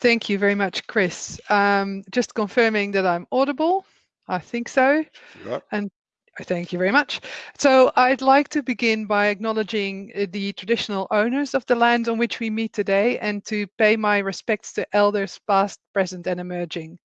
Thank you very much, Chris. Um, just confirming that I'm audible. I think so. And Thank you very much. So I'd like to begin by acknowledging uh, the traditional owners of the land on which we meet today and to pay my respects to elders past, present and emerging.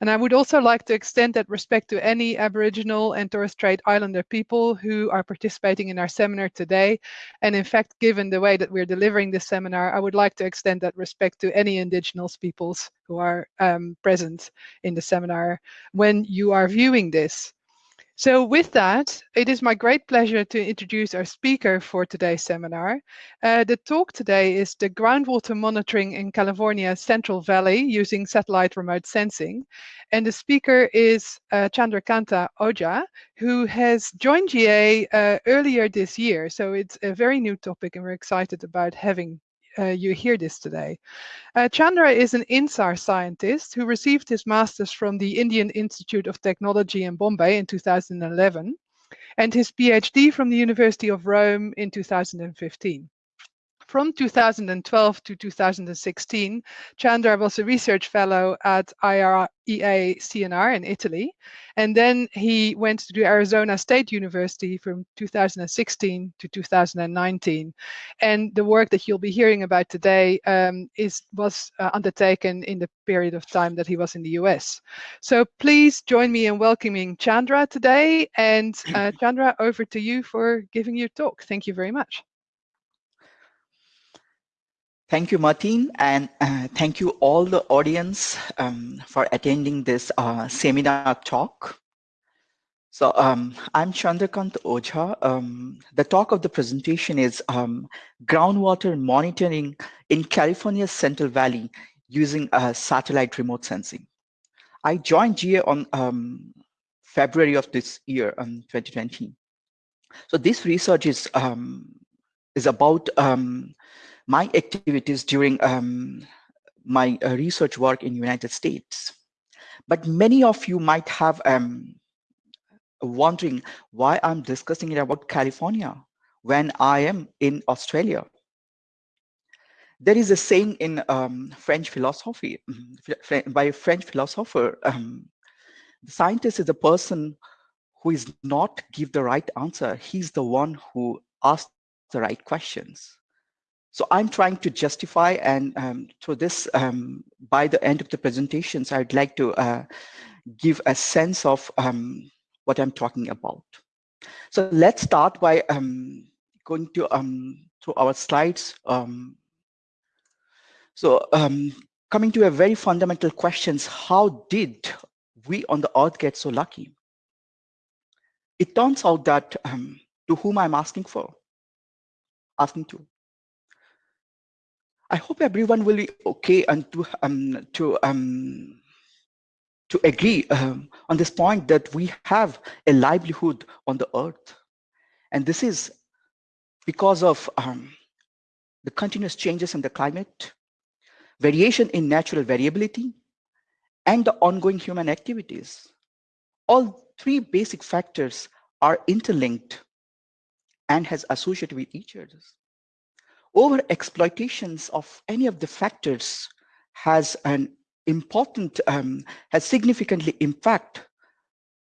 And I would also like to extend that respect to any Aboriginal and Torres Strait Islander people who are participating in our seminar today. And in fact, given the way that we're delivering this seminar, I would like to extend that respect to any Indigenous peoples who are um, present in the seminar when you are viewing this. So with that, it is my great pleasure to introduce our speaker for today's seminar. Uh, the talk today is the groundwater monitoring in California's Central Valley using satellite remote sensing. And the speaker is uh, Chandrakanta Ojha, who has joined GA uh, earlier this year. So it's a very new topic and we're excited about having you hear this today. Uh, Chandra is an INSAR scientist who received his master's from the Indian Institute of Technology in Bombay in 2011 and his PhD from the University of Rome in 2015. From 2012 to 2016, Chandra was a research fellow at IREA CNR in Italy. And then he went to Arizona State University from 2016 to 2019. And the work that you'll be hearing about today um, is was uh, undertaken in the period of time that he was in the US. So please join me in welcoming Chandra today. And uh, Chandra, over to you for giving your talk. Thank you very much. Thank you, Martin, and uh, thank you all the audience um, for attending this uh, seminar talk. So um, I'm Chandrakant Ojha. Um, the talk of the presentation is um, groundwater monitoring in California's Central Valley using uh, satellite remote sensing. I joined GA on um, February of this year, um, 2020. So this research is, is about my activities during um, my uh, research work in United States. But many of you might have um, wondering why I'm discussing it about California when I am in Australia. There is a saying in um, French philosophy by a French philosopher, um, the scientist is a person who is not give the right answer. He's the one who asks the right questions. So I'm trying to justify and um, so this, um, by the end of the presentations, I'd like to uh, give a sense of um, what I'm talking about. So let's start by um, going to um, to our slides. Um, so coming to a very fundamental questions, how did we on the earth get so lucky? It turns out that to whom I'm asking for, asking to, I hope everyone will be okay and to um, to um, to agree um, on this point that we have a livelihood on the earth, and this is because of um, the continuous changes in the climate, variation in natural variability, and the ongoing human activities. All three basic factors are interlinked and has associated with each other over exploitations of any of the factors has an important, um, has significantly impact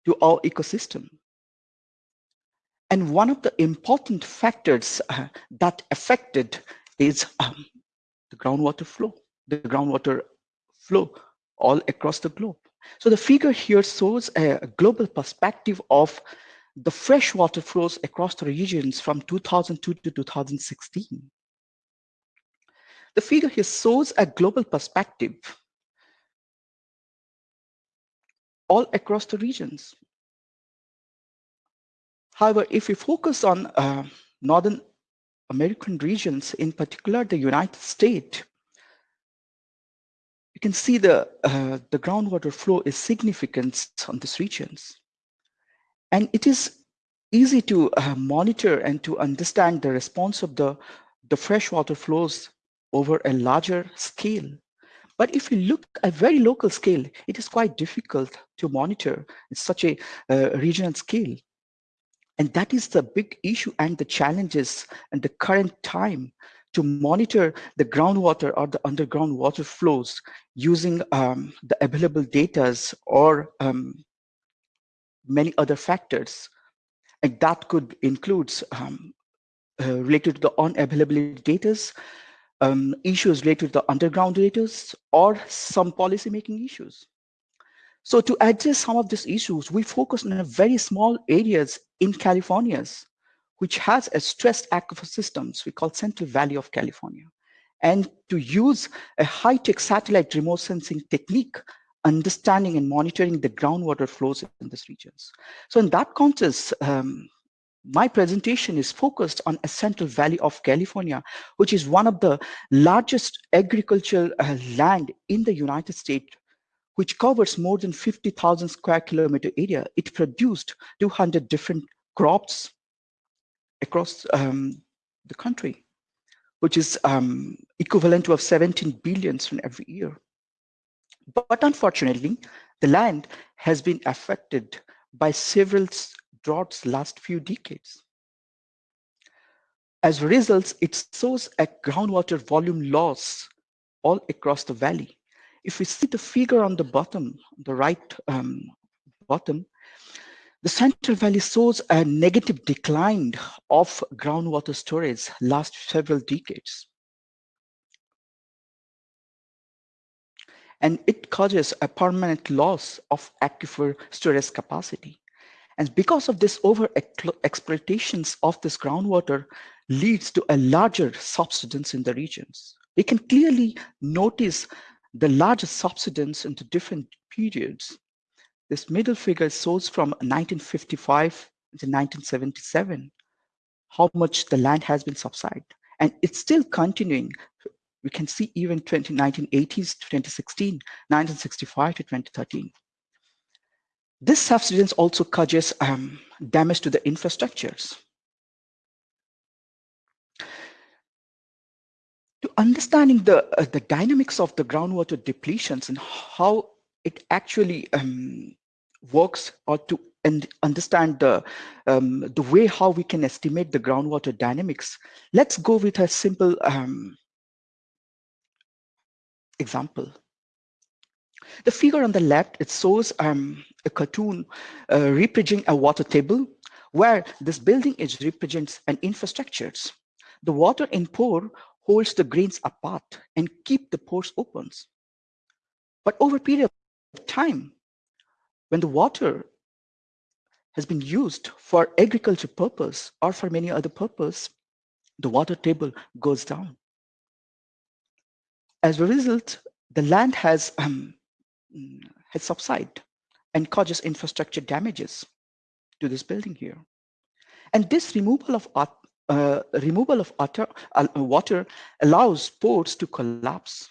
to our ecosystem. And one of the important factors uh, that affected is um, the groundwater flow, the groundwater flow all across the globe. So the figure here shows a global perspective of the freshwater flows across the regions from 2002 to 2016. The figure here shows a global perspective all across the regions. However, if we focus on uh, Northern American regions, in particular the United States, you can see the, uh, the groundwater flow is significant on these regions. And it is easy to uh, monitor and to understand the response of the, the freshwater flows over a larger scale. But if you look at very local scale, it is quite difficult to monitor in such a uh, regional scale. And that is the big issue and the challenges and the current time to monitor the groundwater or the underground water flows using um, the available data or um, many other factors. And that could include um, uh, related to the unavailability data, um, issues related to the underground data, or some policy making issues. So to address some of these issues, we focus on a very small areas in California's, which has a stressed aquifer systems we call Central Valley of California. And to use a high-tech satellite remote sensing technique, understanding and monitoring the groundwater flows in these regions. So in that context, um, my presentation is focused on Central Valley of California, which is one of the largest agricultural uh, land in the United States which covers more than 50,000 square kilometer area. It produced 200 different crops across um, the country, which is um, equivalent to of 17 billions from every year. But unfortunately, the land has been affected by several droughts last few decades. As a result, it shows a groundwater volume loss all across the valley. If we see the figure on the bottom, the right um, bottom, the Central Valley shows a negative decline of groundwater storage last several decades. And it causes a permanent loss of aquifer storage capacity. And because of this over exploitations of this groundwater leads to a larger subsidence in the regions. We can clearly notice the larger subsidence into different periods. This middle figure shows from 1955 to 1977, how much the land has been subsided. And it's still continuing. We can see even 20, 1980s to 2016, 1965 to 2013. This subsidence also causes um, damage to the infrastructures. to understanding the uh, the dynamics of the groundwater depletions and how it actually um, works or to and understand the um, the way how we can estimate the groundwater dynamics let's go with a simple um, example the figure on the left it shows um, a cartoon uh, representing a water table where this building is represents an infrastructures the water in pore holds the grains apart and keep the pores open. But over a period of time, when the water has been used for agriculture purpose or for many other purpose, the water table goes down. As a result, the land has, um, has subsided and causes infrastructure damages to this building here. And this removal of uh, removal of water, uh, water allows pores to collapse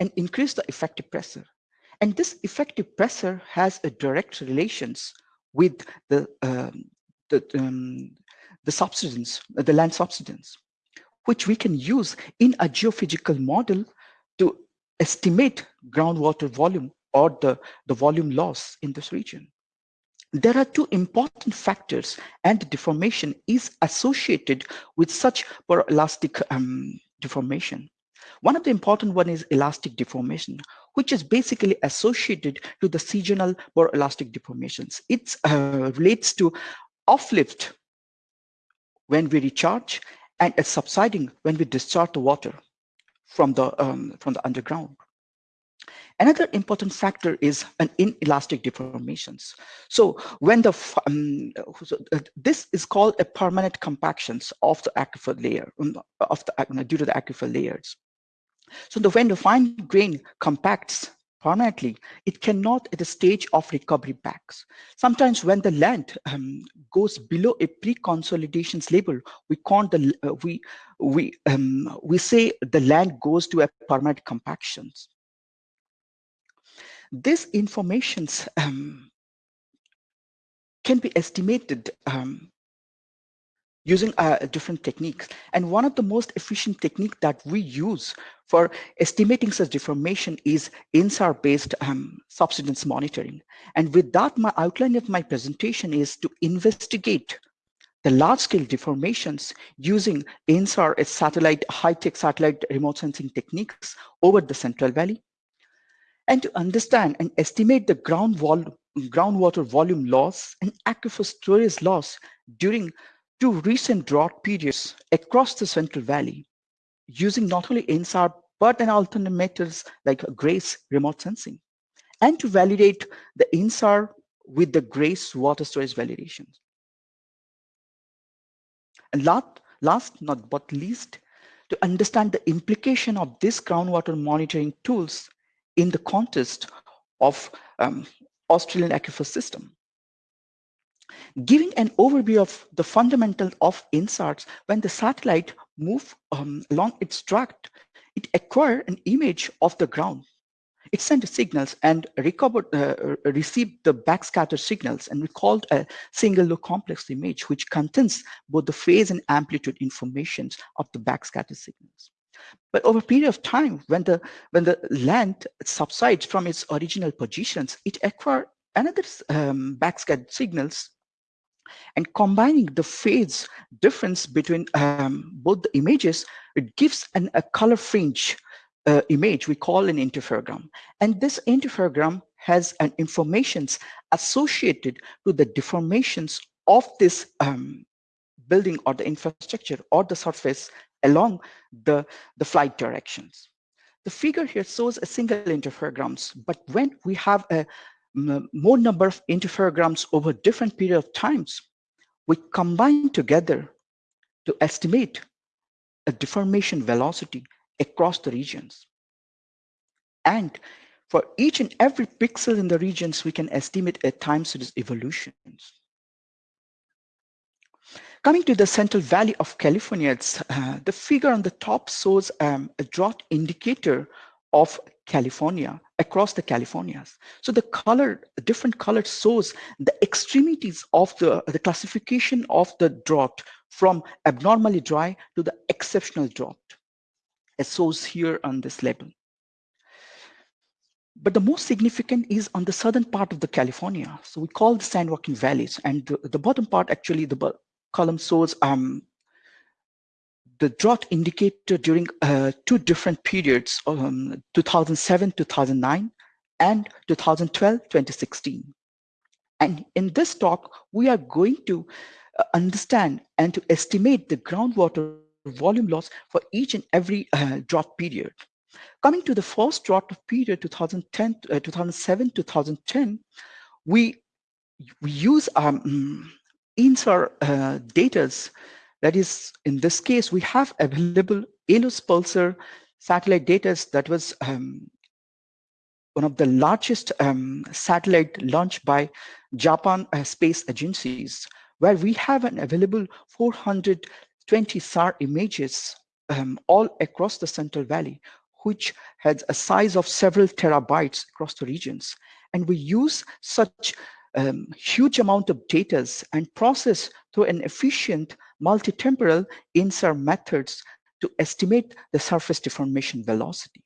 and increase the effective pressure. And this effective pressure has a direct relations with the, um, the, um, the subsidence, the land subsidence, which we can use in a geophysical model to estimate groundwater volume or the, the volume loss in this region there are two important factors and deformation is associated with such elastic um, deformation. One of the important one is elastic deformation, which is basically associated to the seasonal elastic deformations. It uh, relates to uplift when we recharge and subsiding when we discharge the water from the um, from the underground. Another important factor is an inelastic deformations. So when the, um, so uh, this is called a permanent compactions of the aquifer layer, um, of the, due to the aquifer layers. So the, when the fine grain compacts permanently, it cannot at the stage of recovery backs. Sometimes when the land um, goes below a pre-consolidations level, we can't the uh, we we um, we say the land goes to a permanent compactions. This information um, can be estimated um, using uh, different techniques. And one of the most efficient technique that we use for estimating such deformation is INSAR-based um, subsidence monitoring. And with that, my outline of my presentation is to investigate the large-scale deformations using INSAR satellite, high-tech satellite remote sensing techniques over the Central Valley, and to understand and estimate the ground vol groundwater volume loss and aquifer storage loss during two recent drought periods across the Central Valley, using not only INSAR, but an alternate methods like GRACE remote sensing, and to validate the INSAR with the GRACE water storage validations. And last, last not but least, to understand the implication of this groundwater monitoring tools in the context of um, Australian aquifer system. Giving an overview of the fundamental of INSARs, when the satellite move um, along its track, it acquire an image of the ground it sent signals and recovered, uh, received the backscatter signals and recalled a single look complex image, which contains both the phase and amplitude informations of the backscatter signals. But over a period of time, when the, when the land subsides from its original positions, it acquires another um, backscatter signals and combining the phase difference between um, both the images, it gives an, a color fringe uh, image we call an interferogram. And this interferogram has an informations associated to the deformations of this um, building or the infrastructure or the surface along the, the flight directions. The figure here shows a single interferograms, but when we have a more number of interferograms over different period of times, we combine together to estimate a deformation velocity across the regions. And for each and every pixel in the regions, we can estimate a time series evolutions. Coming to the Central Valley of California, uh, the figure on the top shows um, a drought indicator of California across the Californias. So the color, different color shows the extremities of the, the classification of the drought from abnormally dry to the exceptional drought as shows here on this label. But the most significant is on the southern part of the California. So we call the San Joaquin Valleys. And the, the bottom part, actually, the column shows um, the drought indicator during uh, two different periods, um, 2007, 2009, and 2012, 2016. And in this talk, we are going to uh, understand and to estimate the groundwater volume loss for each and every uh, drought period. Coming to the first drought period, 2010, uh, 2007, 2010, we, we use um, INSAR uh, data. That is, in this case, we have available ALOS PALSAR satellite data that was um, one of the largest um, satellite launched by Japan uh, space agencies, where we have an available 400 20 SAR images um, all across the Central Valley, which has a size of several terabytes across the regions. And we use such um, huge amount of data and process through an efficient multi-temporal INSAR methods to estimate the surface deformation velocity.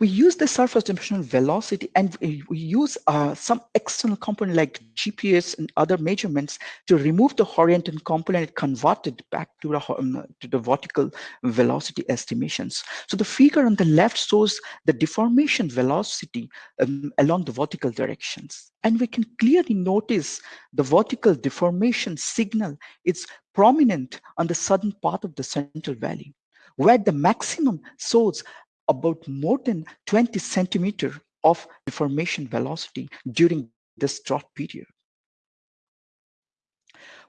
We use the surface dimensional velocity and we, use uh, some external component like GPS and other measurements to remove the horizontal component and convert it back to the, um, to the vertical velocity estimations. So the figure on the left shows the deformation velocity um, along the vertical directions. And we can clearly notice the vertical deformation signal is prominent on the southern part of the Central Valley where the maximum shows about more than 20 centimeter of deformation velocity during this drought period.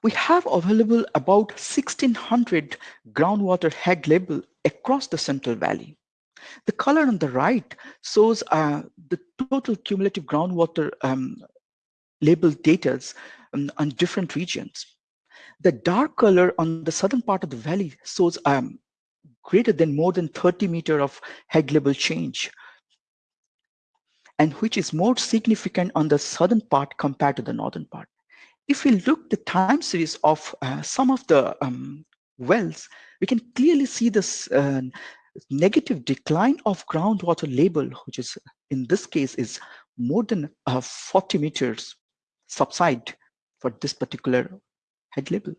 We have available about 1600 groundwater head label across the Central Valley. The color on the right shows uh, the total cumulative groundwater um, label data um, on different regions. The dark color on the southern part of the valley shows um, greater than more than 30 meter of head level change and which is more significant on the southern part compared to the northern part. If we look the time series of uh, some of the um, wells, we can clearly see this uh, negative decline of groundwater label, which is in this case is more than uh, 40 meters subside for this particular head level,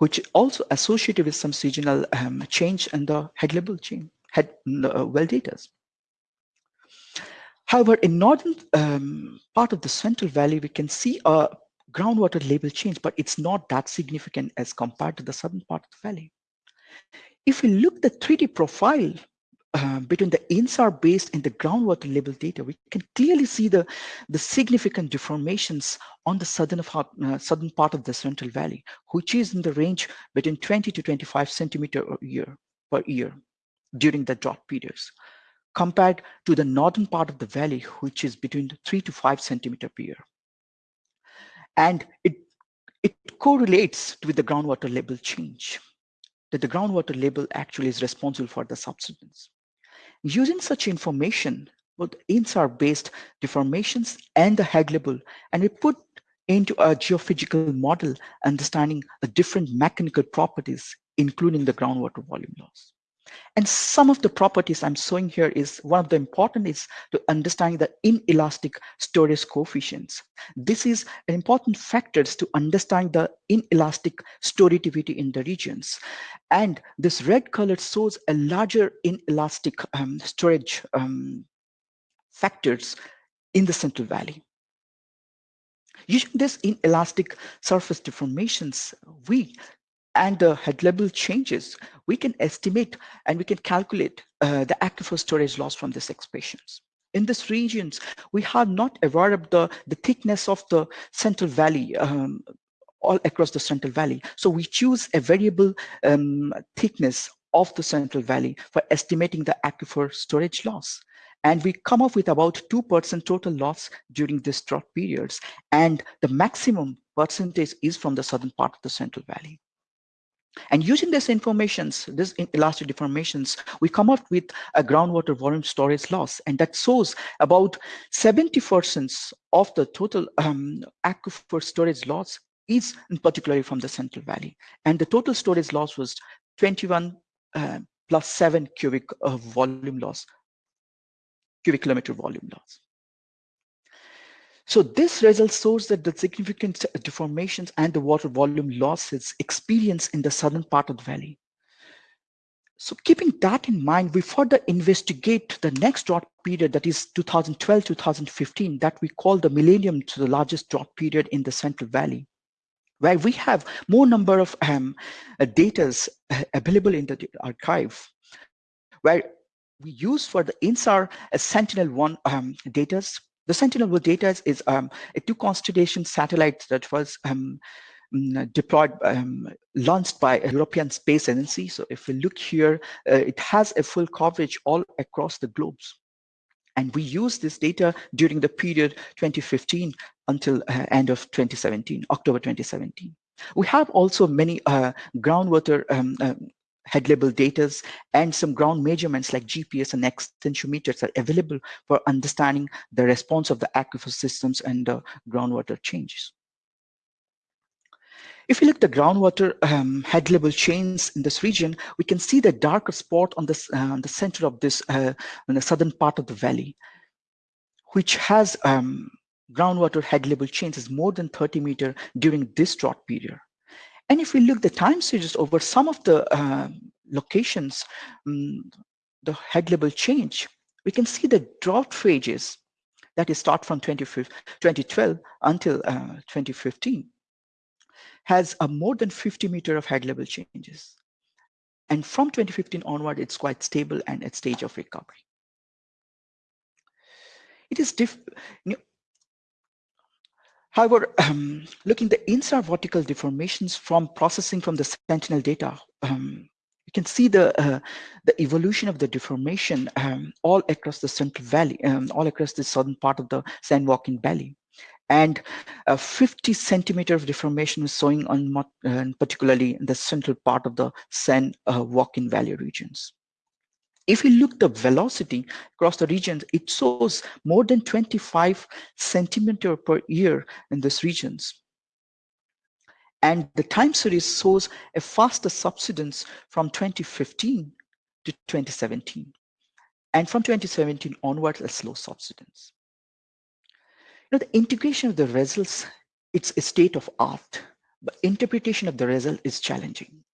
which also associated with some seasonal um, change in the head level chain, head uh, well data. However, in northern um, part of the Central Valley, we can see a groundwater level change, but it's not that significant as compared to the southern part of the valley. If we look the 3D profile uh, between the INSAR based and the groundwater level data, we can clearly see the, the significant deformations on the southern, of, uh, southern part of the Central Valley, which is in the range between 20 to 25 centimeter a year per year during the drought periods, compared to the northern part of the valley, which is between 3 to 5 centimeter per year. And it, it correlates with the groundwater level change, that the groundwater level actually is responsible for the subsidence. Using such information, both INSAR-based deformations and the level, and we put into a geophysical model understanding the different mechanical properties, including the groundwater volume loss. And some of the properties I'm showing here is one of the important is to understand the inelastic storage coefficients. This is an important factors to understand the inelastic storativity in the regions. And this red color shows a larger inelastic um, storage um, factors in the Central Valley. Using this inelastic surface deformations, we and the head level changes, we can estimate and we can calculate uh, the aquifer storage loss from these expressions. In these regions, we have not aware of the, the thickness of the central valley um, all across the central valley. So we choose a variable um, thickness of the central valley for estimating the aquifer storage loss. And we come up with about 2% total loss during these drought periods. And the maximum percentage is from the southern part of the central valley. And using this informations, this elastic deformations, we come up with a groundwater volume storage loss, and that shows about 70% of the total um, aquifer storage loss is in particularly from the Central Valley. And the total storage loss was 21 uh, plus 7 cubic uh, volume loss, cubic kilometer volume loss. So this result shows that the significant deformations and the water volume losses experienced in the southern part of the valley. So keeping that in mind, we further investigate the next drought period that is 2012-2015 that we call the millennium to the largest drought period in the Central Valley, where we have more number of um, uh, data uh, available in the archive, where we use for the INSAR uh, Sentinel-1 um, data the Sentinel-1 data is um, a two constellation satellite that was um, mm, deployed, um, launched by a European Space Agency. So if we look here, uh, it has a full coverage all across the globes. And we use this data during the period 2015 until uh, end of 2017, October 2017. We have also many uh, groundwater um, um head level data and some ground measurements like GPS and extensometers are available for understanding the response of the aquifer systems and the groundwater changes. If we look at the groundwater um, head level chains in this region, we can see the darker spot on, this, uh, the center of this, uh, in the southern part of the valley, which has um, groundwater head level changes more than 30 meter during this drought period. And if we look the time series over some of the uh, locations, um, the head level change, we can see the drought phases that is start from 2012 until uh, 2015 has a more than 50 meter of head level changes. And from 2015 onward, it's quite stable and at stage of recovery. It is diff However, um, looking the INSAR vertical deformations from processing from the Sentinel data, um, you can see the uh, the evolution of the deformation um, all across the Central Valley, um, all across the southern part of the San Joaquin Valley. And uh, 50 centimeter of deformation is showing on uh, particularly in the central part of the San Joaquin Valley regions. If we look the velocity across the regions, it shows more than 25 centimeter per year in these regions. And the time series shows a faster subsidence from 2015 to 2017. And from 2017 onwards, a slow subsidence. You know, the integration of the results, it's a state of art but interpretation of the result is challenging.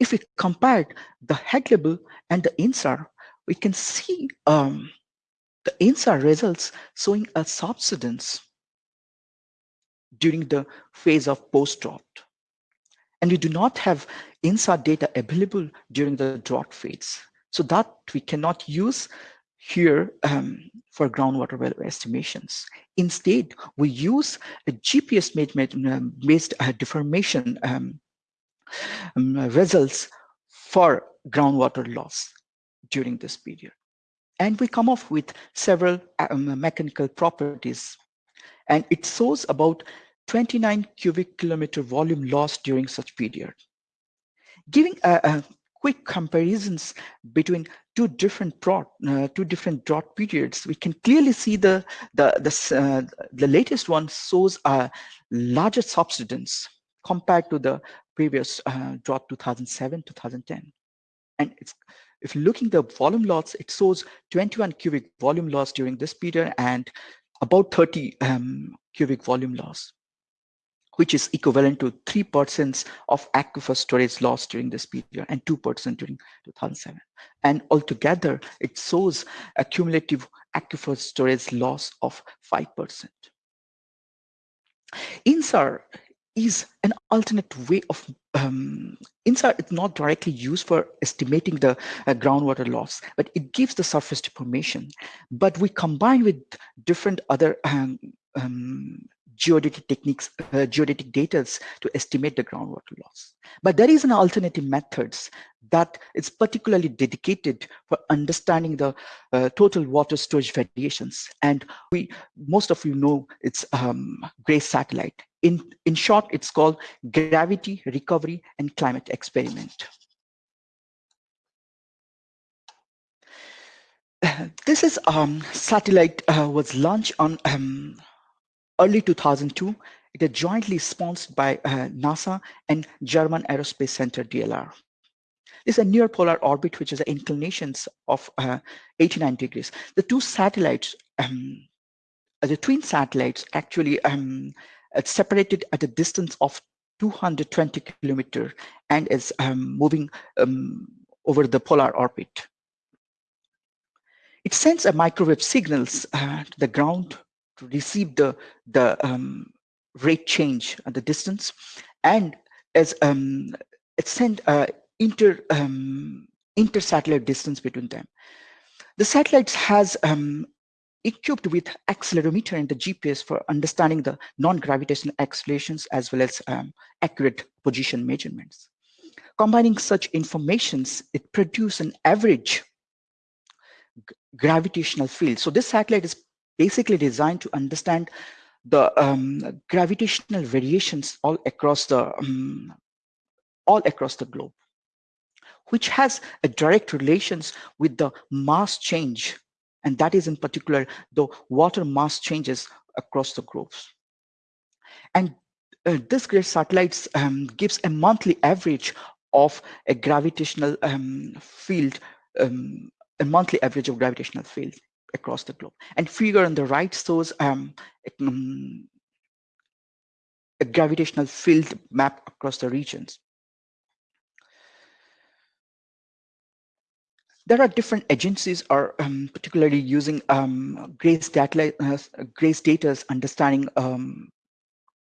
If we compare the head label and the INSAR, we can see um, the INSAR results showing a subsidence during the phase of post-drought. And we do not have INSAR data available during the drought phase. So that we cannot use here um, for groundwater well estimations. Instead, we use a GPS-based uh, deformation um, um, results for groundwater loss during this period. And we come up with several um, mechanical properties. And it shows about 29 cubic kilometer volume loss during such period. Giving a, a quick comparisons between two different drought, uh, two different drought periods, we can clearly see the the the, uh, the latest one shows a larger subsidence compared to the previous uh, drought 2007 2010, and it's if looking the volume loss, it shows 21 cubic volume loss during this period and about 30 um, cubic volume loss which is equivalent to 3% of aquifer storage loss during this period and 2% during 2007. And altogether, it shows a cumulative aquifer storage loss of 5%. INSAR is an alternate way of um, is not directly used for estimating the uh, groundwater loss, but it gives the surface deformation. But we combine with different other um, um, geodetic techniques, uh, geodetic data to estimate the groundwater loss. But there is an alternative methods that is particularly dedicated for understanding the uh, total water storage variations. And we, most of you know, it's um, GRACE satellite. In, in short, it's called Gravity, Recovery, and Climate Experiment. this is um, satellite uh, was launched on um, early 2002, it is jointly sponsored by uh, NASA and German Aerospace Center DLR. This is a near polar orbit, which is inclinations of uh, 89 degrees. The two satellites, um, the twin satellites actually um, separated at a distance of 220 kilometer and is um, moving um, over the polar orbit. It sends a microwave signals uh, to the ground to receive the the um, rate change at the distance, and as um, it sent uh, inter um, inter satellite distance between them. The satellites has um, equipped with accelerometer and the GPS for understanding the non-gravitational accelerations as well as um, accurate position measurements. Combining such informations, it produces an average gravitational field. So this satellite is basically designed to understand the um, gravitational variations all across the um, all across the globe, which has a direct relations with the mass change, and that is in particular the water mass changes across the globes. And uh, this GRACE satellites um, gives a monthly average of a gravitational um, field, um, a monthly average of gravitational field across the globe. And figure on the right shows um, um, a gravitational field map across the regions. There are different agencies are um, particularly using um, GRACE data, uh, GRACE data's understanding um,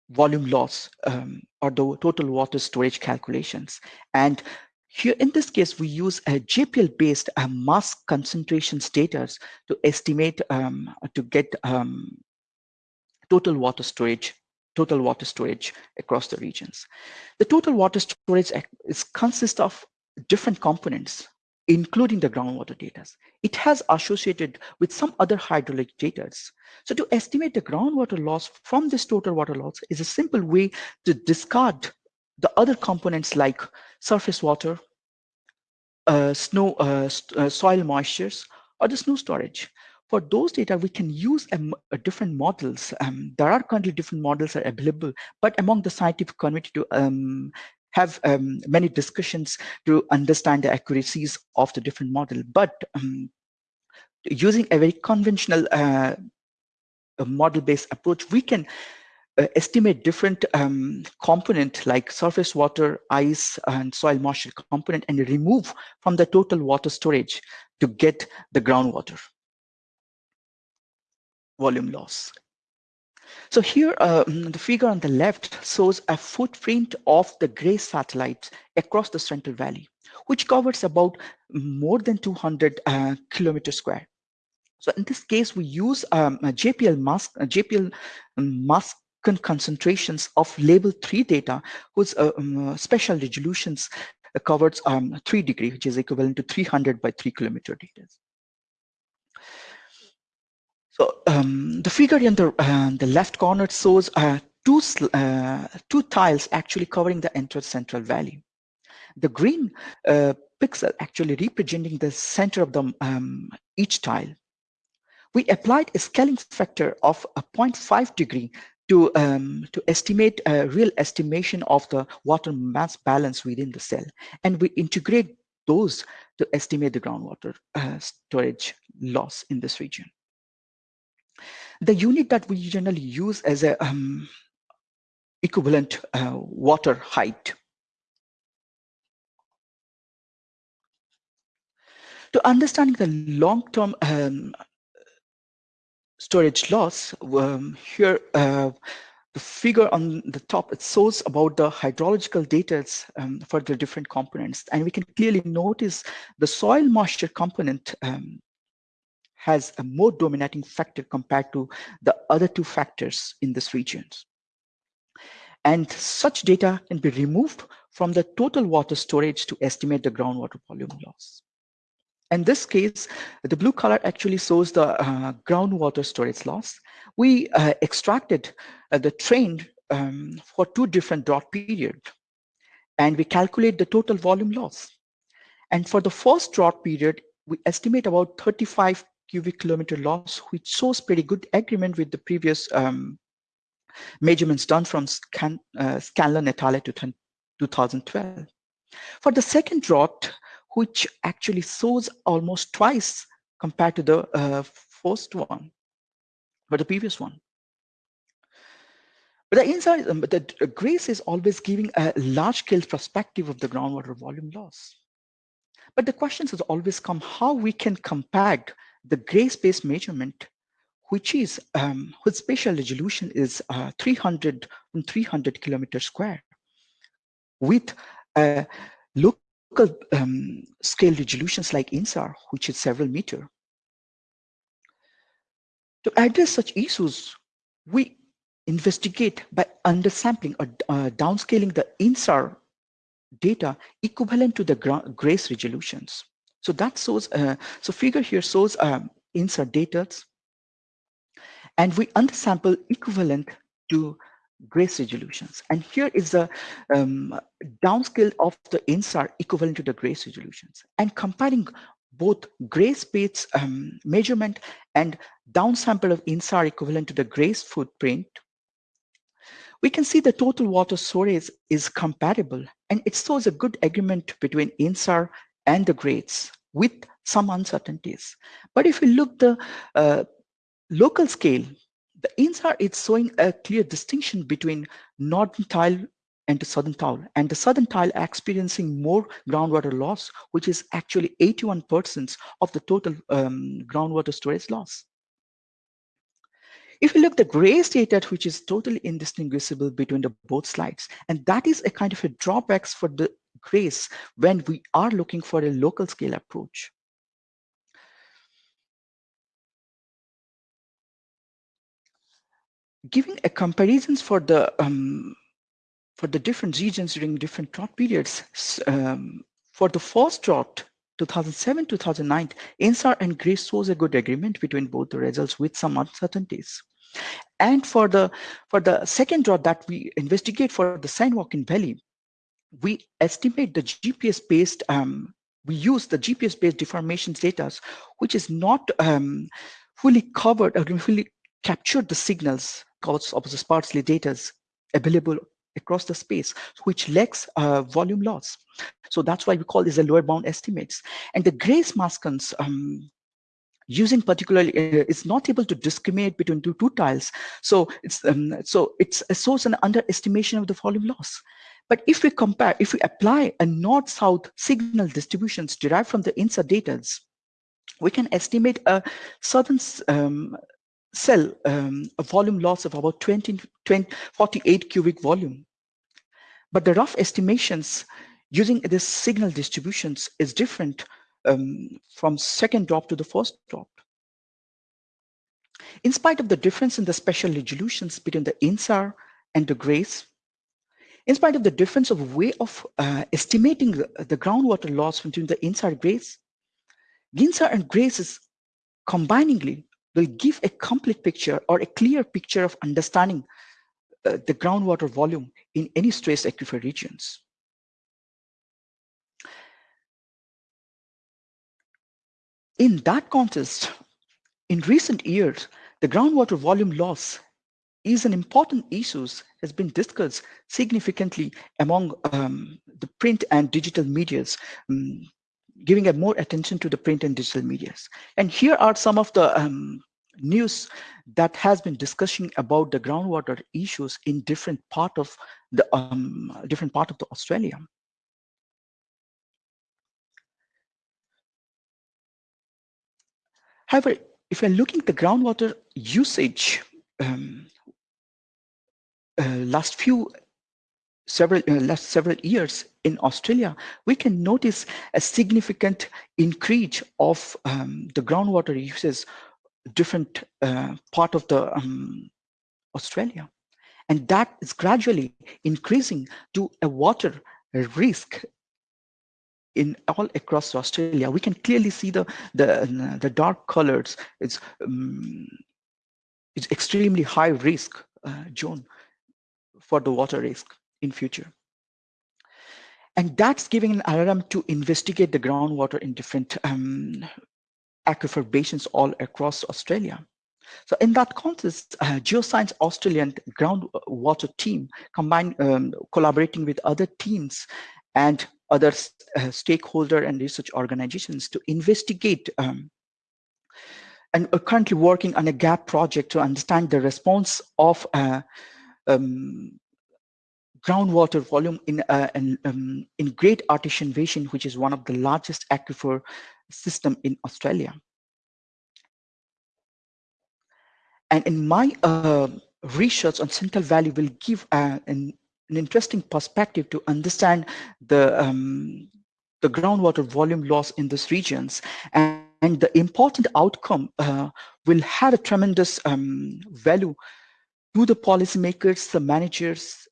volume loss um, or the total water storage calculations. And here, in this case, we use a JPL-based uh, mass concentration status to estimate, um, to get um, total water storage, total water storage across the regions. The total water storage is consists of different components, including the groundwater data. It has associated with some other hydraulic data. So to estimate the groundwater loss from this total water loss is a simple way to discard the other components like surface water, uh, snow, uh, uh, soil moistures, or the snow storage. For those data, we can use a different models. Um, there are currently different models are available, but among the scientific community to um, have um, many discussions to understand the accuracies of the different model. But um, using a very conventional uh, model-based approach, we can uh, estimate different um, component like surface water, ice, and soil moisture component and remove from the total water storage to get the groundwater volume loss. So here, um, the figure on the left shows a footprint of the GRACE satellites across the Central Valley, which covers about more than 200 uh, kilometers square. So in this case, we use um, JPL mask, JPL mask concentrations of label 3 data whose uh, um, resolutions covers um, 3 degree, which is equivalent to 300 by 3 kilometer data. So um, the figure in the, uh, the left corner shows uh, two, uh, two tiles actually covering the entire central valley. The green uh, pixel actually representing the center of the um, each tile. We applied a scaling factor of a 0.5 degree to, um, to estimate a real estimation of the water mass balance within the cell. And we integrate those to estimate the groundwater uh, storage loss in this region. The unit that we generally use as a um, equivalent uh, water height. To understanding the long-term um, storage loss, um, here uh, the figure on the top, it shows about the hydrological data um, for the different components. And we can clearly notice the soil moisture component um, has a more dominating factor compared to the other two factors in this region. And such data can be removed from the total water storage to estimate the groundwater volume loss. In this case, the blue color actually shows the uh, groundwater storage loss. We uh, extracted uh, the trend um, for two different drought period, and we calculate the total volume loss. And for the first drought period, we estimate about 35 cubic kilometer loss, which shows pretty good agreement with the previous um, measurements done from Scan, uh, Scanlon et al. to 2012. For the second drought, which actually shows almost twice compared to the uh, first one, but the previous one. But the inside, um, the GRACE is always giving a large scale perspective of the groundwater volume loss. But the questions has always come how we can compact the GRACE-based measurement, which is um, whose spatial resolution is uh, 300 and 300 kilometers square, with a local um, scale resolutions like INSAR, which is several meter. To address such issues, we investigate by undersampling or uh, downscaling the INSAR data equivalent to the GRACE resolutions. So that shows, uh, so figure here shows um, INSAR data, and we undersample equivalent to GRACE resolutions. And here is the um, downscale of the INSAR equivalent to the GRACE resolutions. And comparing both GRACE-based um, measurement and downsample of INSAR equivalent to the GRACE footprint, we can see the total water storage is compatible and it shows a good agreement between INSAR and the GRACE with some uncertainties. But if we look the uh, local scale, the INSAR is showing a clear distinction between northern tile and the southern tile, and the southern tile experiencing more groundwater loss, which is actually 81% of the total um, groundwater storage loss. If you look the GRACE data, which is totally indistinguishable between the both slides, and that is a kind of a drawbacks for the GRACE when we are looking for a local scale approach. Giving a comparisons for the um, for the different regions during different drought periods, um, for the first drought, 2007-2009, INSAR and GRACE shows a good agreement between both the results with some uncertainties. And for the for the second drought that we investigate for the San Joaquin Valley, we estimate the GPS-based, um, we use the GPS-based deformations data, which is not um, fully covered or fully captured the signals because of the sparsely data available across the space, which lacks uh, volume loss. So that's why we call these the lower bound estimates. And the GRACE mascons um, using particularly uh, is not able to discriminate between two, two tiles. So it's um, so it's a source and underestimation of the volume loss. But if we compare, if we apply a north-south signal distributions derived from the INSAR data, we can estimate a southern um, cell um, a volume loss of about 20, 20, 48 cubic volume. But the rough estimations using this signal distributions is different um, from second drop to the first drop. In spite of the difference in the spatial resolutions between the INSAR and the GRACE, in spite of the difference of way of uh, estimating the, the, groundwater loss between the INSAR GRACE, GINSAR and GRACE is combiningly will give a complete picture or a clear picture of understanding uh, the groundwater volume in any stress aquifer regions. In that context, in recent years, the groundwater volume loss is an important issue has been discussed significantly among um, the print and digital medias, um, giving a more attention to the print and digital medias. And here are some of the um, news that has been discussing about the groundwater issues in different part of the um, different part of the Australia. However, if you're looking at the groundwater usage um, last few several uh, last several years in Australia, we can notice a significant increase of um, the groundwater uses different uh, part of the um, Australia. And that is gradually increasing to a water risk in all across Australia. We can clearly see the the, the dark colors. It's um, it's extremely high risk uh, zone for the water risk in future. And that's giving an alarm to investigate the groundwater in different um, aquifer basins all across Australia. So in that context, uh, Geoscience Australian groundwater team combined um, collaborating with other teams and other uh, stakeholder and research organizations to investigate um, and are currently working on a GAB project to understand the response of uh, um, groundwater volume in, uh, in, um, in Great Artesian Basin, which is one of the largest aquifer system in Australia. And in my uh, research on Central Valley will give uh, an, an, interesting perspective to understand the, um, the groundwater volume loss in these regions. And, and the important outcome uh, will have a tremendous um, value to the policymakers, the managers,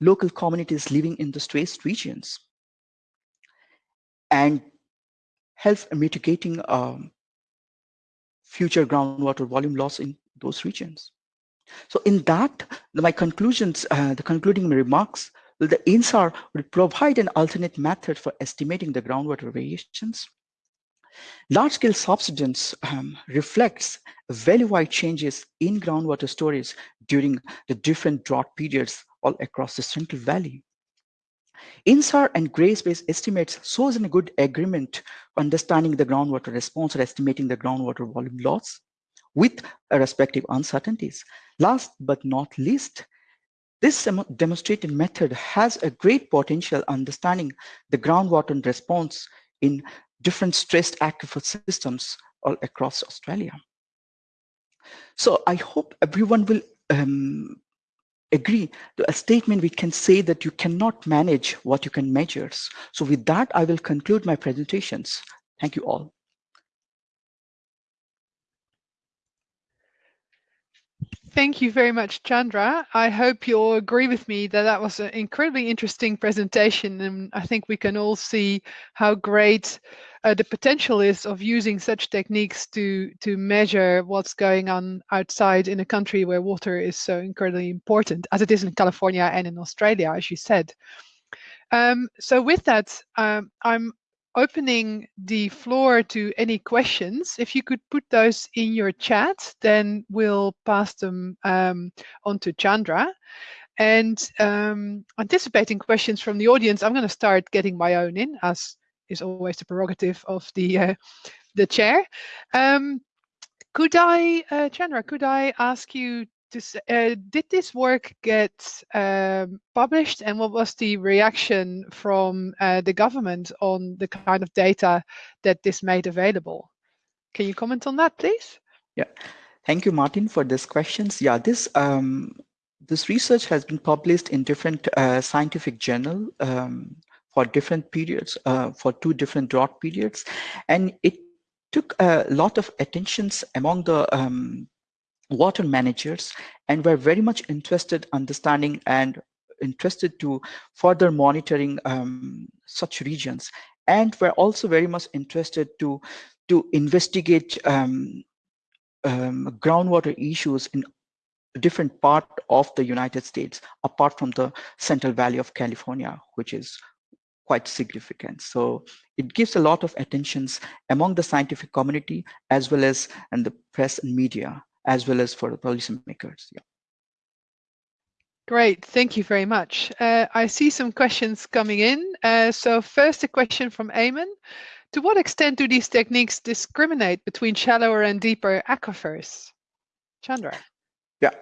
local communities living in the stressed regions. And help mitigating um, future groundwater volume loss in those regions. So in that, my conclusions, uh, the concluding remarks, the INSAR will provide an alternate method for estimating the groundwater variations. Large-scale subsidence um, reflects value-wide changes in groundwater storage during the different drought periods all across the Central Valley. INSAR and GRACE-based estimates shows a good agreement understanding the groundwater response or estimating the groundwater volume loss with respective uncertainties. Last but not least, this demonstrated method has a great potential understanding the groundwater response in different stressed aquifer systems all across Australia. So I hope everyone will um, agree to a statement we can say that you cannot manage what you can measure. So with that, I will conclude my presentations. Thank you all. Thank you very much, Chandra. I hope you'll agree with me that that was an incredibly interesting presentation. And I think we can all see how great uh, the potential is of using such techniques to, to measure what's going on outside in a country where water is so incredibly important, as it is in California and in Australia, as you said. Um, so with that, um, I'm opening the floor to any questions. If you could put those in your chat, then we'll pass them um, on to Chandra. And um, anticipating questions from the audience, I'm going to start getting my own in, as is always the prerogative of the uh, the chair. Um, Could I, uh, Chandra, could I ask you to, uh, did this work get um, published and what was the reaction from uh, the government on the kind of data that this made available? Can you comment on that, please? Yeah, thank you, Martin, for these questions. Yeah, this um, this research has been published in different uh, scientific journal um, for different periods, uh, for two different drought periods, and it took a lot of attentions among the um, water managers and were very much interested understanding and interested to further monitoring um, such regions and were also very much interested to to investigate um, um, groundwater issues in different part of the United States, apart from the Central Valley of California, which is quite significant. So it gives a lot of attentions among the scientific community as well as and the press and media, as well as for the policymakers. Yeah. Great, thank you very much. Uh, I see some questions coming in. Uh, so first a question from Eamon. To what extent do these techniques discriminate between shallower and deeper aquifers? Chandra. Yeah,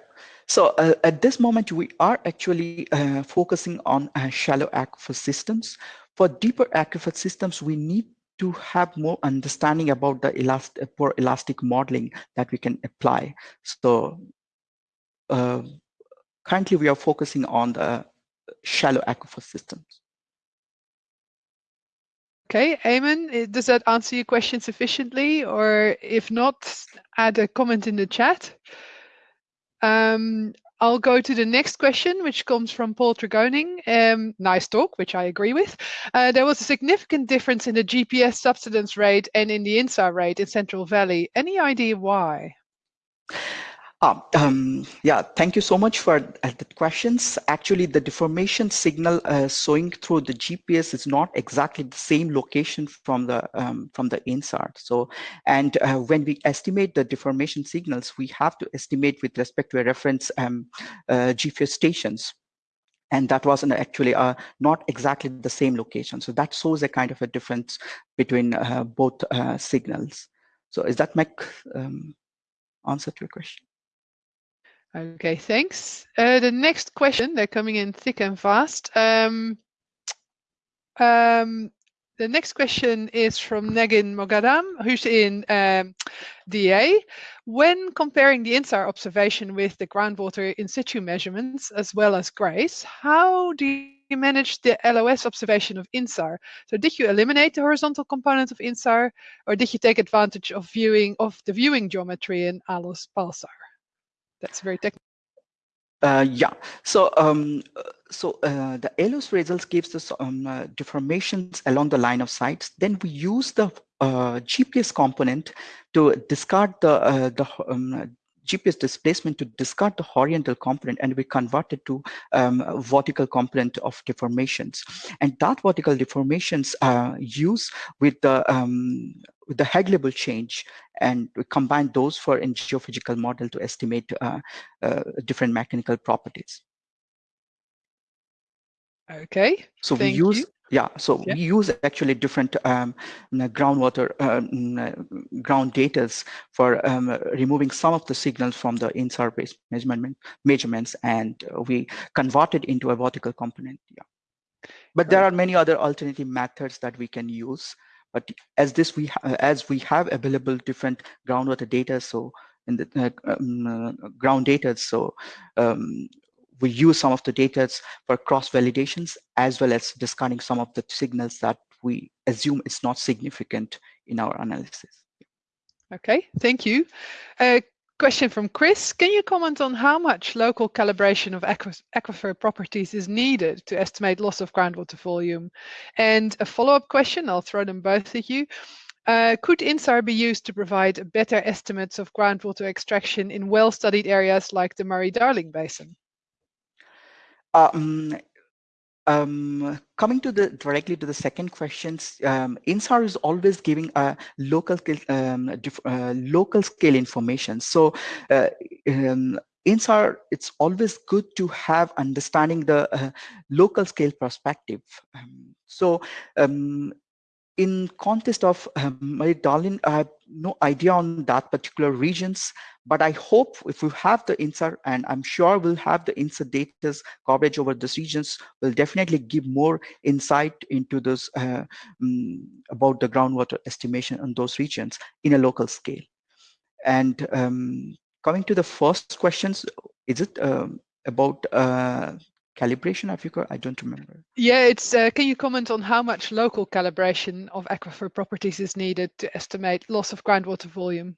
so uh, at this moment, we are actually uh, focusing on uh, shallow aquifer systems. For deeper aquifer systems, we need to have more understanding about the elastic, for elastic modeling that we can apply. So uh, currently we are focusing on the shallow aquifer systems. Okay, Eamon, does that answer your question sufficiently? Or if not, add a comment in the chat. Um, I'll go to the next question, which comes from Paul Tregoning. Um, nice talk, which I agree with. Uh, there was a significant difference in the GPS subsidence rate and in the INSAR rate in Central Valley. Any idea why? Uh, um, yeah, thank you so much for uh, the questions. Actually, the deformation signal uh, showing through the GPS is not exactly the same location from the um, from the INSAR. So, and uh, when we estimate the deformation signals, we have to estimate with respect to a reference um, uh, GPS stations and that was actually uh, not exactly the same location. So that shows a kind of a difference between uh, both uh, signals. So is that my um, answer to your question? Okay, thanks. Uh, the next question, they're coming in thick and fast. Um, um, the next question is from Negin Mogadam, who's in um, DA. When comparing the INSAR observation with the groundwater in situ measurements, as well as GRACE, how do you manage the LOS observation of INSAR? So did you eliminate the horizontal component of INSAR, or did you take advantage of viewing of the viewing geometry in ALOS PALSAR? That's very technical. Uh, yeah, so um, so uh, the ALOS results gives us um, uh, deformations along the line of sight. Then we use the uh, GPS component to discard the uh, the um, GPS displacement to discard the horizontal component and we convert it to um, vertical component of deformations. And that vertical deformations uh, use with the um, with the head level change and we combine those for in geophysical model to estimate uh, uh, different mechanical properties. Okay. So we use you. yeah. So yeah. we use actually different um, groundwater um, ground data for um, removing some of the signals from the in-surface measurement measurements, and we convert it into a vertical component. Yeah. But there are many other alternative methods that we can use. But as this we as we have available different groundwater data, so in the uh, um, uh, ground data, so um, we use some of the data for cross validations as well as discarding some of the signals that we assume is not significant in our analysis. Okay, thank you. Uh, question from Chris. Can you comment on how much local calibration of aquifer properties is needed to estimate loss of groundwater volume? And a follow-up question, I'll throw them both at you. Uh, could INSAR be used to provide better estimates of groundwater extraction in well-studied areas like the Murray-Darling Basin? Um, um, coming to the directly to the second questions, um, INSAR is always giving a local um, uh, local scale information. So uh, um, INSAR, it's always good to have understanding the uh, local scale perspective. Um, so um, in context of um, darling, I have no idea on that particular regions, but I hope if we have the INSAR, and I'm sure we'll have the INSAR data's coverage over these regions, will definitely give more insight into this uh, um, about the groundwater estimation on those regions in a local scale. And um, coming to the first questions, is it um, about uh, calibration aquifer? I don't remember. Yeah, it's. Uh, can you comment on how much local calibration of aquifer properties is needed to estimate loss of groundwater volume?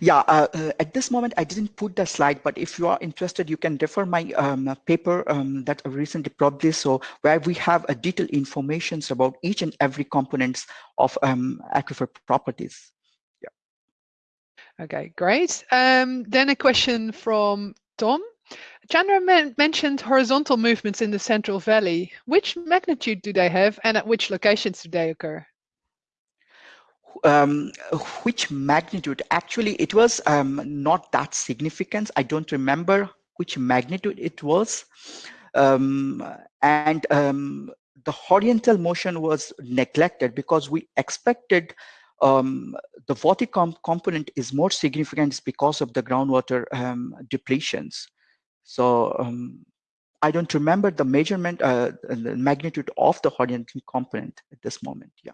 Yeah, uh, uh, at this moment, I didn't put the slide, but if you are interested, you can refer my um, paper um, that I recently published, so where we have a detailed information about each and every components of um, aquifer properties. Yeah. Okay, great. Um, then a question from Tom. Chandra men mentioned horizontal movements in the Central Valley. Which magnitude do they have and at which locations do they occur? Um, which magnitude? Actually, it was um, not that significant. I don't remember which magnitude it was. Um, and um, the horizontal motion was neglected because we expected um, the vertical component is more significant because of the groundwater um, depletions. So um, I don't remember the measurement, uh, the magnitude of the horizontal component at this moment. Yeah,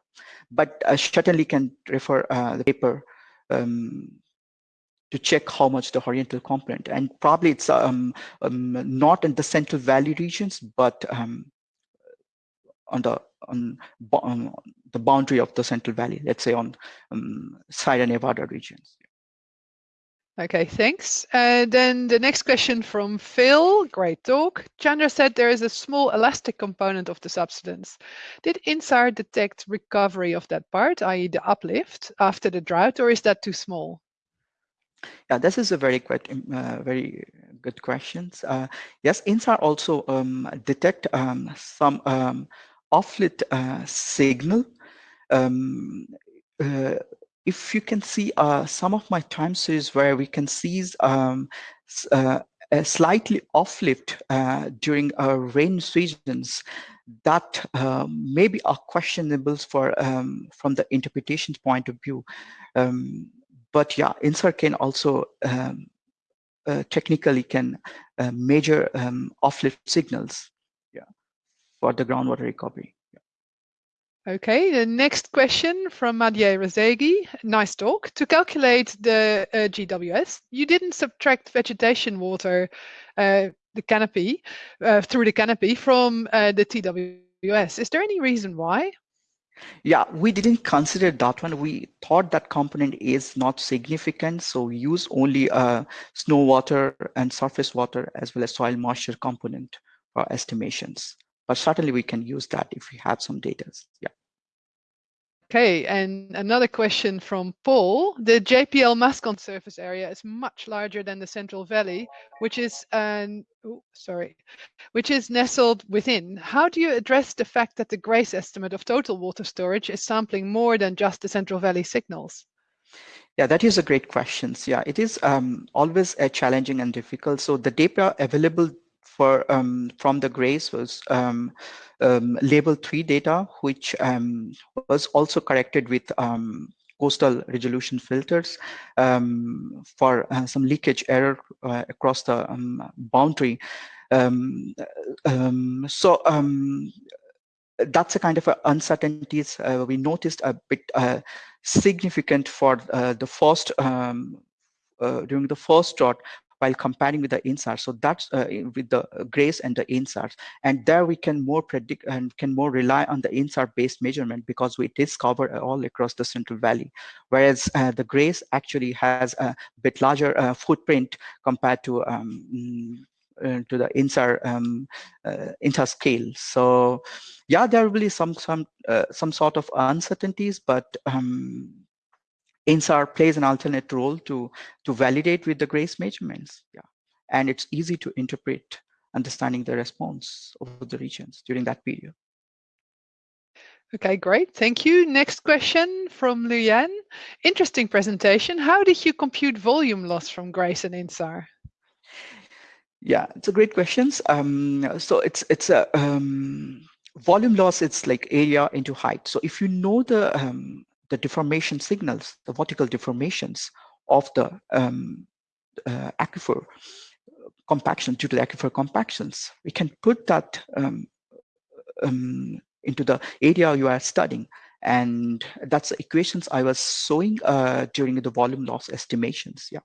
but I certainly can refer uh, the paper um, to check how much the horizontal component, and probably it's um, um, not in the Central Valley regions, but um, on the on, on, the boundary of the Central Valley, let's say on um, Sierra Nevada regions. Okay, thanks. Uh, then the next question from Phil, great talk. Chandra said there is a small elastic component of the subsidence. Did INSAR detect recovery of that part, i.e. the uplift after the drought, or is that too small? Yeah, this is a very quite, uh, very good question. Uh, yes, INSAR also um, detect um, some um, uplift uh, signal um, uh, if you can see uh, some of my time series where we can see um, uh, a slightly uplift uh, during uh, rain seasons that um, maybe are questionable for um, from the interpretation point of view. Um, but yeah, INSAR can also um, uh, technically can uh, measure um, uplift signals yeah, for the groundwater recovery. Okay, the next question from Madhya Razegi. Nice talk. To calculate the uh, GWS, you didn't subtract vegetation water, uh, the canopy, uh, through the canopy from uh, the TWS. Is there any reason why? Yeah, we didn't consider that one. We thought that component is not significant, so we use only uh, snow water and surface water as well as soil moisture component for estimations. But certainly we can use that if we have some data. Yeah. Okay, and another question from Paul. The JPL Mascon surface area is much larger than the Central Valley, which is an oh, sorry, which is nestled within. How do you address the fact that the GRACE estimate of total water storage is sampling more than just the Central Valley signals? Yeah, that is a great question. Yeah, it is um, always a challenging and difficult. So the data available for um, from the GRACE was um, um, level 3 data, which was also corrected with coastal resolution filters um, for uh, some leakage error uh, across the um, boundary. Um, so that's a kind of uncertainties uh, we noticed a bit uh, significant for uh, the first uh, during the first drought while comparing with the INSAR. So that's uh, with the uh, GRACE and the INSARs. And there we can more predict and can more rely on the INSAR based measurement because we did cover all across the Central Valley. Whereas uh, the GRACE actually has a bit larger uh, footprint compared to um, mm, uh, to the INSAR um, uh, INSAR scale. So yeah, there will be some some uh, some sort of uncertainties, but um, INSAR plays an alternate role to, to validate with the GRACE measurements. Yeah. And it's easy to interpret understanding the response of the regions during that period. Okay, great. Thank you. Next question from Luyan. Interesting presentation. How did you compute volume loss from GRACE and INSAR? Yeah, it's a great question. Um, so it's it's a um, volume loss It's like area into height. So if you know the um, the deformation signals, the vertical deformations of the um, uh, aquifer compaction due to the aquifer compactions, we can put that um, um, into the area you are studying. And that's the equations I was showing uh, during the volume loss estimations. Yeah,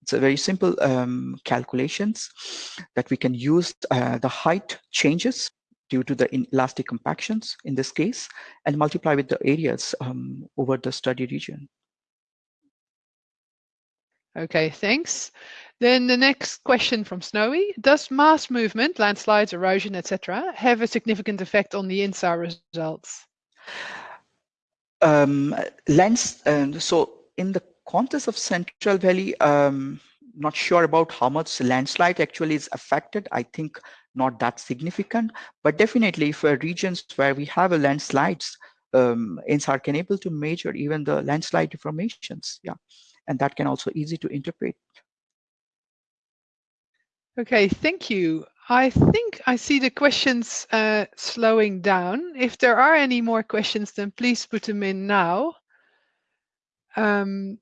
it's a very simple um, calculations that we can use uh, the height changes due to the elastic compactions in this case and multiply with the areas um, over the study region. Okay, thanks. Then the next question from Snowy. Does mass movement, landslides, erosion, etc., have a significant effect on the INSAR results? Um, lands, uh, so in the context of Central Valley, um, not sure about how much landslide actually is affected. I think not that significant, but definitely for regions where we have a landslides, um, INSAR can able to measure even the landslide deformations. Yeah, and that can also easy to interpret. Okay, thank you. I think I see the questions uh, slowing down. If there are any more questions, then please put them in now. Um,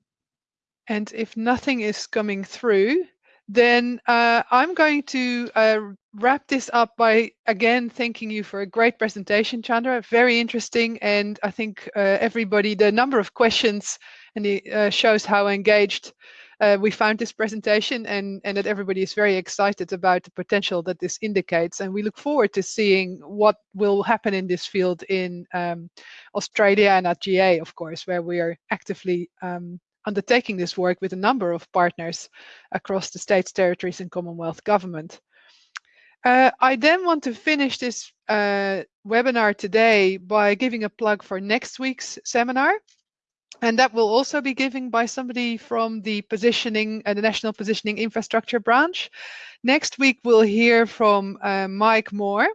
and if nothing is coming through, then uh, I'm going to uh, wrap this up by again thanking you for a great presentation, Chandra. Very interesting, and I think uh, everybody, the number of questions and it uh, shows how engaged uh, we found this presentation and, and that everybody is very excited about the potential that this indicates. And we look forward to seeing what will happen in this field in um, Australia and at GA, of course, where we are actively um, undertaking this work with a number of partners across the states, territories and Commonwealth government. Uh, I then want to finish this uh, webinar today by giving a plug for next week's seminar. And that will also be given by somebody from the positioning, uh, the National Positioning Infrastructure Branch. Next week, we'll hear from uh, Mike Moore,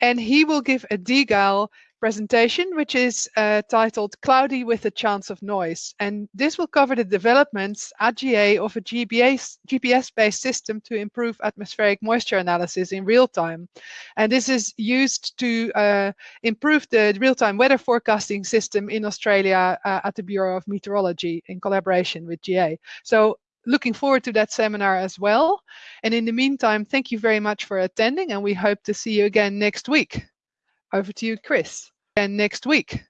and he will give a DGAL presentation, which is uh, titled Cloudy with a Chance of Noise. And this will cover the developments at GA of a GPS-based system to improve atmospheric moisture analysis in real time. And this is used to uh, improve the real-time weather forecasting system in Australia uh, at the Bureau of Meteorology in collaboration with GA. So looking forward to that seminar as well. And in the meantime, thank you very much for attending and we hope to see you again next week. Over to you, Chris. And next week.